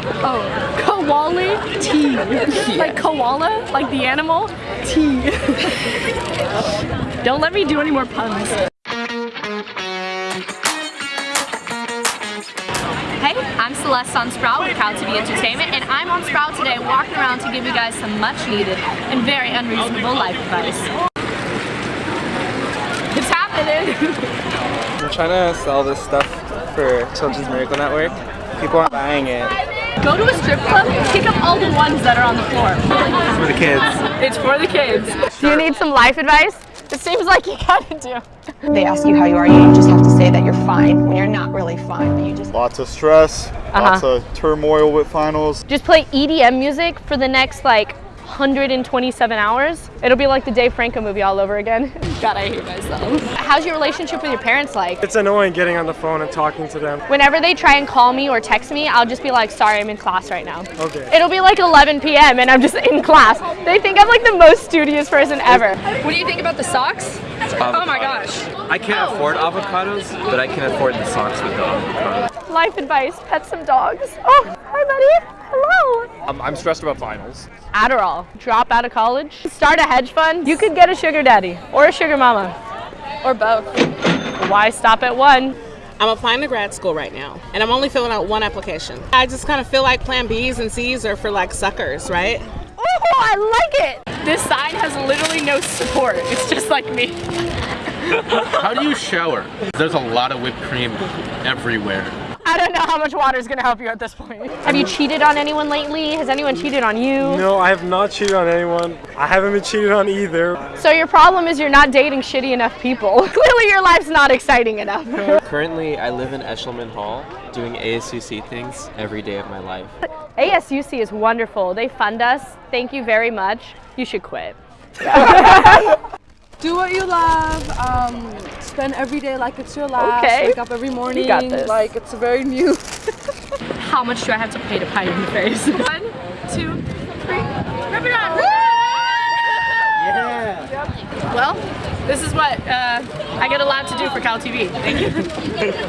Oh, koala tea. Like koala, like the animal, tea. Don't let me do any more puns. Hey, I'm Celeste on Sproul with Cal TV Entertainment, and I'm on Sproul today walking around to give you guys some much needed and very unreasonable life advice. It's happening! I'm trying to sell this stuff for Children's Miracle Network. People aren't buying it. Go to a strip club, pick up all the ones that are on the floor. It's for the kids. It's for the kids. Do you need some life advice? It seems like you gotta do. They ask you how you are, you just have to say that you're fine when you're not really fine, but you just Lots of stress, lots uh-huh. of turmoil with finals. Just play EDM music for the next like 127 hours. It'll be like the Dave Franco movie all over again. God, I hate myself. How's your relationship with your parents like? It's annoying getting on the phone and talking to them. Whenever they try and call me or text me, I'll just be like, sorry, I'm in class right now. Okay. It'll be like 11 p.m. and I'm just in class. They think I'm like the most studious person ever. What do you think about the socks? Oh my gosh. I can't afford avocados, but I can afford the socks with the avocado. Life advice, pet some dogs. Oh, hi buddy. Hello. I'm, I'm stressed about finals. Adderall. Drop out of college. Start a hedge fund. You could get a sugar daddy or a sugar mama. Or both. Why stop at one? I'm applying to grad school right now, and I'm only filling out one application. I just kind of feel like Plan Bs and Cs are for like suckers, right? Oh, I like it. This sign has literally no support. It's just like me. How do you shower? There's a lot of whipped cream everywhere. I don't know how much water is going to help you at this point. Have you cheated on anyone lately? Has anyone cheated on you? No, I have not cheated on anyone. I haven't been cheated on either. So your problem is you're not dating shitty enough people. Clearly your life's not exciting enough. Currently, I live in Eshleman Hall doing ASUC things every day of my life. ASUC is wonderful. They fund us. Thank you very much. You should quit. Do what you love. Um, spend every day like it's your last. Okay. Wake up every morning got this. like it's very new. How much do I have to pay to pie you in the face? One, two, three. Rip it on! Yeah! Well, this is what uh, I get allowed to do for Cal TV. Thank you.